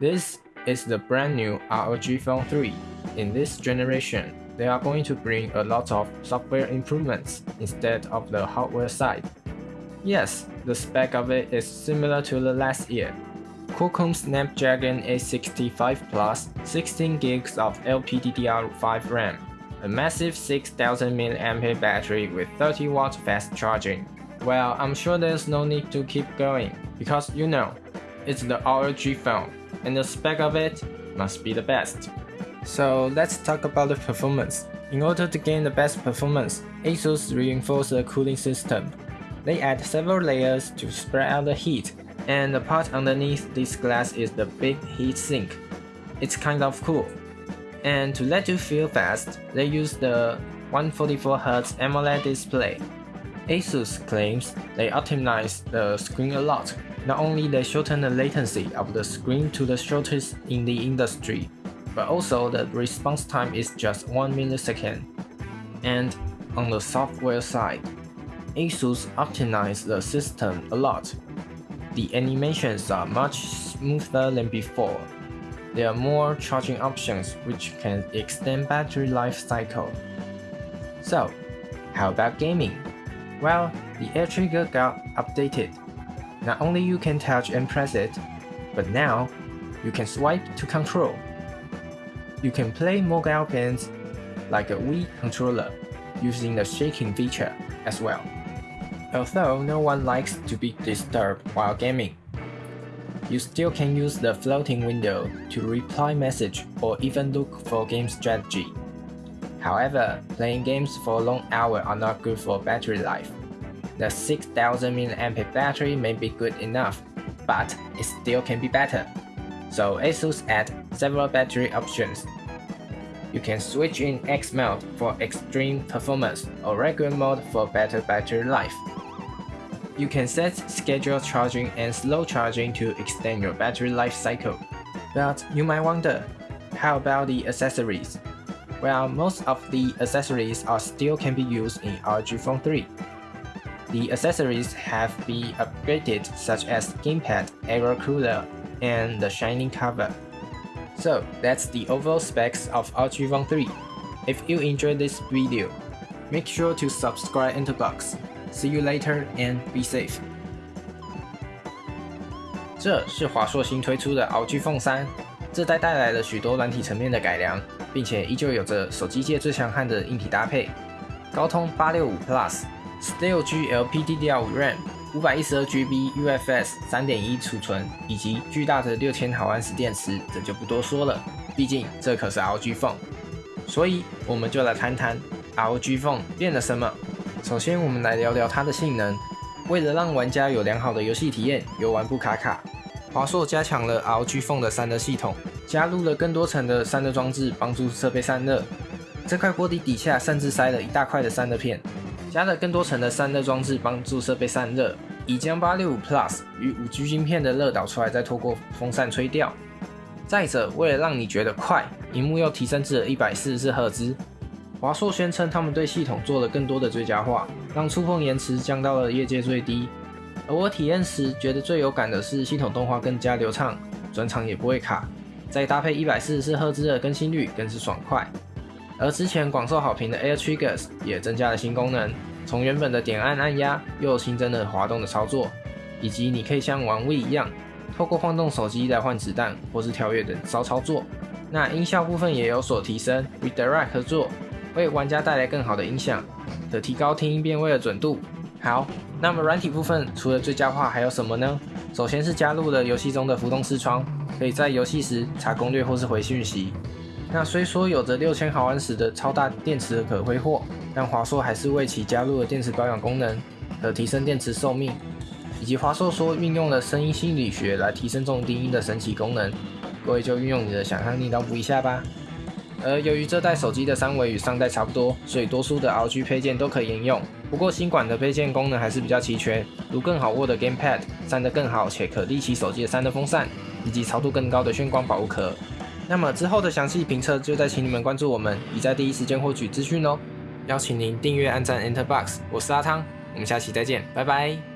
This is the brand new ROG Phone 3. In this generation, they are going to bring a lot of software improvements instead of the hardware side. Yes, the spec of it is similar to the last year. Qualcomm Snapdragon 865 Plus, 16 gigs of LPDDR5 RAM, a massive 6000 mAh battery with 30 watt fast charging. Well, I'm sure there's no need to keep going, because you know, it's the ROG phone, and the spec of it must be the best. So let's talk about the performance. In order to gain the best performance, ASUS reinforced the cooling system. They add several layers to spread out the heat, and the part underneath this glass is the big heat sink. It's kind of cool. And to let you feel fast, they use the 144Hz AMOLED display. ASUS claims they optimize the screen a lot. Not only they shorten the latency of the screen to the shortest in the industry, but also the response time is just 1 millisecond. And on the software side, ASUS optimized the system a lot. The animations are much smoother than before. There are more charging options which can extend battery life cycle. So, how about gaming? Well, the air trigger got updated. Not only you can touch and press it, but now you can swipe to control. You can play mobile games like a Wii controller using the shaking feature as well. Although no one likes to be disturbed while gaming, you still can use the floating window to reply message or even look for game strategy. However, playing games for long hour are not good for battery life. The 6000 mAh battery may be good enough, but it still can be better. So ASUS add several battery options. You can switch in X mode for extreme performance or regular mode for better battery life. You can set scheduled charging and slow charging to extend your battery life cycle. But you might wonder, how about the accessories? while most of the accessories are still can be used in ROG Phone 3. The accessories have been upgraded such as gamepad, aero cooler, and the shining cover. So that's the overall specs of ROG Phone 3. If you enjoyed this video, make sure to subscribe into box. See you later and be safe. 这是华硕新推出的 ROG Phone 3，这代带来了许多软体层面的改良。并且依旧有着手机界最强悍的硬体搭配，高通865 Plus、Steel-G LPDDR5 RAM。五百一十二 GB UFS 三点一储存以及巨大的六千毫安时电池，这就不多说了。毕竟这可是 ROG Phone，所以我们就来谈谈 ROG Phone 变了什么。首先，我们来聊聊它的性能。为了让玩家有良好的游戏体验，游玩不卡卡，华硕加强了 ROG Phone 的散热系统，加入了更多层的散热装置，帮助设备散热。这块锅底底下甚至塞了一大块的散热片。加了更多层的散热装置，帮助设备散热，以将865 Plus 与 5G 芯片的热导出来，再透过风扇吹掉。再者，为了让你觉得快，荧幕又提升至了144赫兹。华硕宣称，他们对系统做了更多的最佳化，让触碰延迟降到了业界最低。而我体验时觉得最有感的是系统动画更加流畅，转场也不会卡，再搭配144赫兹的更新率，更是爽快。而之前广受好评的 Air Triggers 也增加了新功能，从原本的点按按压，又新增了滑动的操作，以及你可以像玩 V 一样，透过晃动手机来换子弹或是跳跃等骚操作。那音效部分也有所提升，Redirect 合作，为玩家带来更好的音响，可提高听音辨位的准度。好，那么软体部分除了最佳化还有什么呢？首先是加入了游戏中的浮动视窗，可以在游戏时查攻略或是回讯息。那虽说有着六千毫安时的超大电池的可挥霍，但华硕还是为其加入了电池保养功能，可提升电池寿命，以及华硕说运用了声音心理学来提升重低音的神奇功能，各位就运用你的想象力脑补一下吧。而由于这代手机的三维与上代差不多，所以多数的 RG 配件都可以沿用。不过新款的配件功能还是比较齐全，如更好握的 Gamepad，散热更好且可立起手机的散热风扇，以及超度更高的炫光保护壳。那么之后的详细评测就再请你们关注我们，以在第一时间获取资讯哦。邀请您订阅、按赞、Enter Box，我是阿汤，我们下期再见，拜拜。